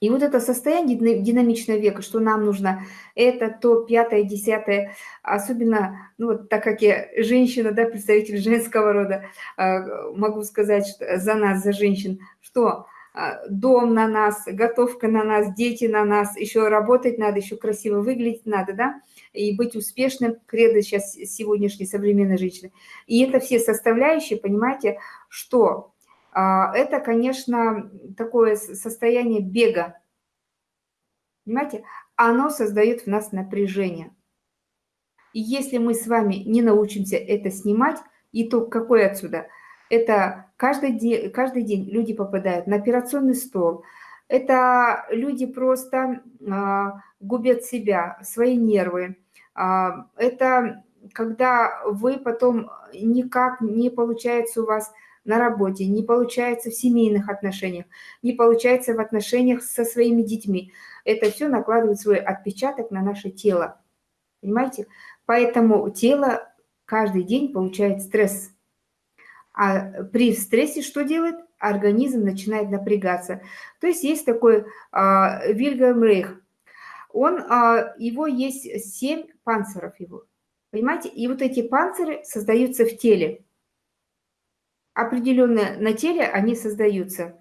И вот это состояние динамичного века, что нам нужно это, то, пятое, десятое, особенно, ну вот так как я женщина, да, представитель женского рода, а, могу сказать что за нас, за женщин, что а, дом на нас, готовка на нас, дети на нас, еще работать надо, еще красиво выглядеть надо, да, и быть успешным, кредо сейчас сегодняшней современной женщины. И это все составляющие, понимаете, что это, конечно, такое состояние бега. Понимаете? Оно создает в нас напряжение. И если мы с вами не научимся это снимать, итог какой отсюда? Это каждый день, каждый день люди попадают на операционный стол. Это люди просто а, губят себя, свои нервы. А, это когда вы потом никак не получается у вас на работе, не получается в семейных отношениях, не получается в отношениях со своими детьми. Это все накладывает свой отпечаток на наше тело. Понимаете? Поэтому тело каждый день получает стресс. А при стрессе что делает? Организм начинает напрягаться. То есть есть такой а, Вильгельм Рейх. Он, а, его есть семь панциров его. Понимаете? И вот эти панциры создаются в теле определенные на теле они создаются.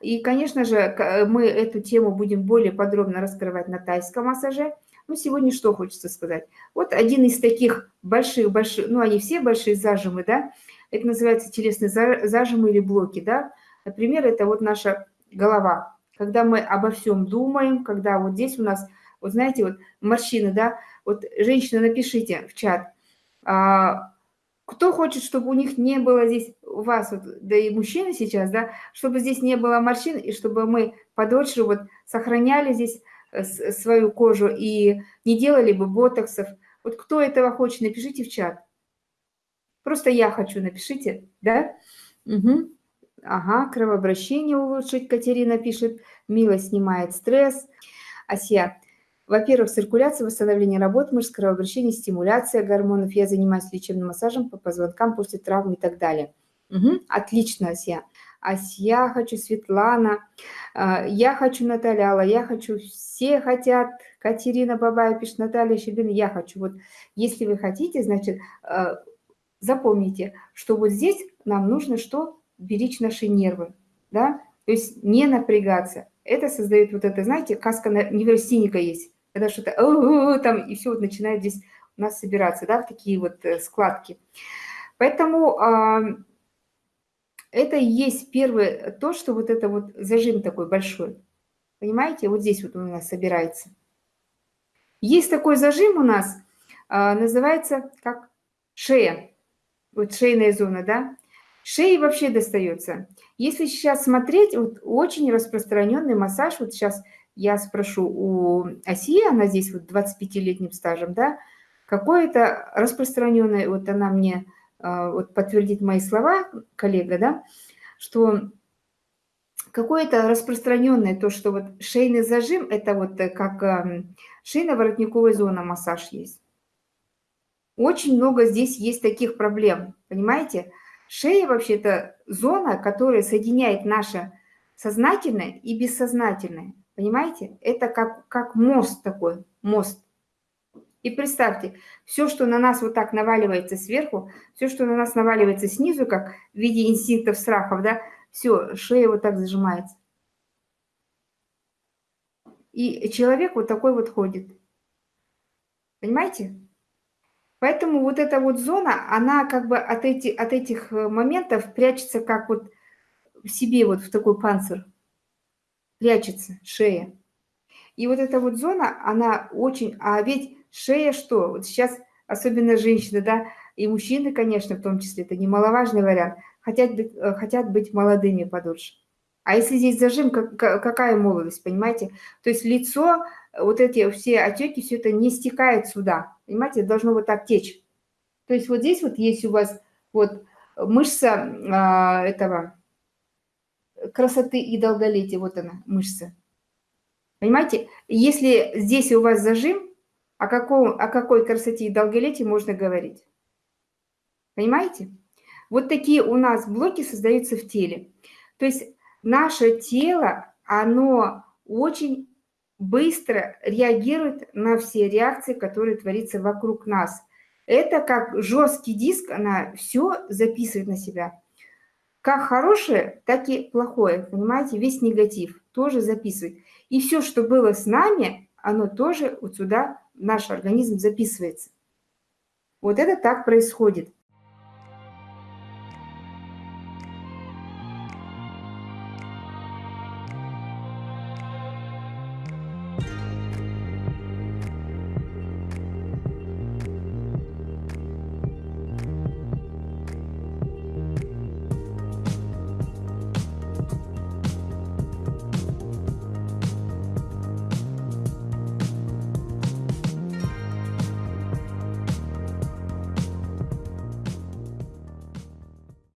И, конечно же, мы эту тему будем более подробно раскрывать на тайском массаже. Ну, сегодня что хочется сказать? Вот один из таких больших-больших, ну, они все большие зажимы, да, это называется телесные зажимы или блоки, да. Например, это вот наша голова. Когда мы обо всем думаем, когда вот здесь у нас, вот знаете, вот морщины, да, вот женщина, напишите в чат, а, кто хочет, чтобы у них не было здесь, у вас, вот, да и мужчины сейчас, да, чтобы здесь не было морщин, и чтобы мы подольше вот сохраняли здесь э, свою кожу и не делали бы ботоксов. Вот кто этого хочет, напишите в чат. Просто я хочу, напишите, да? Угу. Ага, кровообращение улучшить, Катерина пишет. Мила снимает стресс. Асия, во-первых, циркуляция, восстановление работы мышц, кровообращение, стимуляция гормонов. Я занимаюсь лечебным массажем по позвонкам после травмы и так далее. Угу, отлично, Ася. Ася хочу, Светлана, а, я хочу, Наталья Алла, я хочу, все хотят, Катерина Бабая пишет, Наталья Щербина, я хочу. Вот если вы хотите, значит, а, запомните, что вот здесь нам нужно что? Беречь наши нервы, да, то есть не напрягаться. Это создает вот это, знаете, каска неврастенника есть когда что-то там, и все вот начинает здесь у нас собираться, да, в такие вот э, складки. Поэтому э, это и есть первое, то, что вот это вот зажим такой большой. Понимаете, вот здесь вот у нас собирается. Есть такой зажим у нас, э, называется как шея. Вот шейная зона, да. Шеи вообще достается. Если сейчас смотреть, вот очень распространенный массаж, вот сейчас я спрошу у Оси, она здесь вот 25-летним стажем, да, какое-то распространенное, вот она мне а, вот подтвердит мои слова, коллега, да, что какое-то распространенное то, что вот шейный зажим, это вот э, как шейно-воротниковая зона массаж есть. Очень много здесь есть таких проблем, понимаете? Шея вообще это зона, которая соединяет наше сознательное и бессознательное. Понимаете? Это как, как мост такой, мост. И представьте, все, что на нас вот так наваливается сверху, все, что на нас наваливается снизу, как в виде инстинктов, страхов, да, все, шея вот так зажимается. И человек вот такой вот ходит. Понимаете? Поэтому вот эта вот зона, она как бы от, эти, от этих э, моментов прячется как вот в себе, вот в такой панцирь прячется шея. И вот эта вот зона, она очень... А ведь шея что? Вот сейчас, особенно женщины, да, и мужчины, конечно, в том числе, это немаловажный вариант, хотят быть, э, хотят быть молодыми подольше. А если здесь зажим, как, какая молодость, понимаете? То есть лицо, вот эти все отеки, все это не стекает сюда, понимаете? Должно вот так течь. То есть вот здесь вот есть у вас вот мышца а, этого красоты и долголетия. Вот она, мышца. Понимаете? Если здесь у вас зажим, о, каком, о какой красоте и долголетии можно говорить? Понимаете? Вот такие у нас блоки создаются в теле. То есть наше тело, оно очень быстро реагирует на все реакции, которые творятся вокруг нас. Это как жесткий диск, она все записывает на себя. Как хорошее, так и плохое, понимаете, весь негатив тоже записывает. И все, что было с нами, оно тоже вот сюда, наш организм записывается. Вот это так происходит.